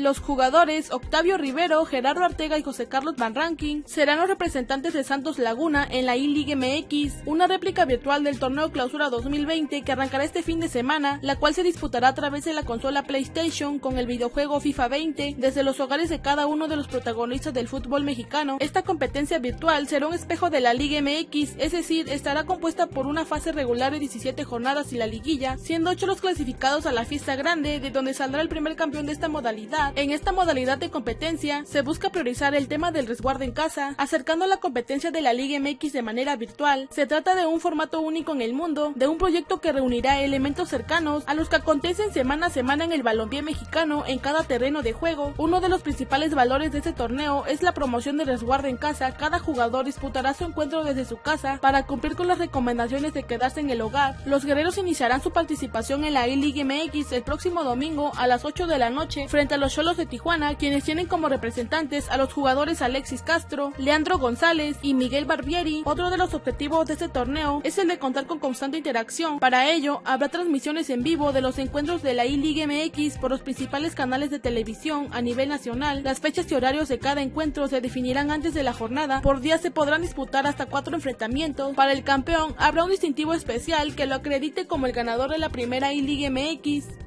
Los jugadores Octavio Rivero, Gerardo Artega y José Carlos Van Ranking serán los representantes de Santos Laguna en la I-League MX, una réplica virtual del torneo Clausura 2020 que arrancará este fin de semana, la cual se disputará a través de la consola PlayStation con el videojuego FIFA 20 desde los hogares de cada uno de los protagonistas del fútbol mexicano. Esta competencia virtual será un espejo de la Liga MX, es decir, estará compuesta por una fase regular de 17 jornadas y la liguilla, siendo 8 los clasificados a la fiesta grande, de donde saldrá el primer campeón de esta modalidad. En esta modalidad de competencia se busca priorizar el tema del resguardo en casa, acercando la competencia de la Liga MX de manera virtual. Se trata de un formato único en el mundo, de un proyecto que reunirá elementos cercanos a los que acontecen semana a semana en el balompié mexicano en cada terreno de juego. Uno de los principales valores de este torneo es la promoción del resguardo en casa. Cada jugador disputará su encuentro desde su casa para cumplir con las recomendaciones de quedarse en el hogar. Los guerreros iniciarán su participación en la E-League MX el próximo domingo a las 8 de la noche frente a los De Tijuana, quienes tienen como representantes a los jugadores Alexis Castro, Leandro González y Miguel Barbieri. Otro de los objetivos de este torneo es el de contar con constante interacción. Para ello, habrá transmisiones en vivo de los encuentros de la E-League MX por los principales canales de televisión a nivel nacional. Las fechas y horarios de cada encuentro se definirán antes de la jornada. Por día se podrán disputar hasta cuatro enfrentamientos. Para el campeón habrá un distintivo especial que lo acredite como el ganador de la primera E-League MX.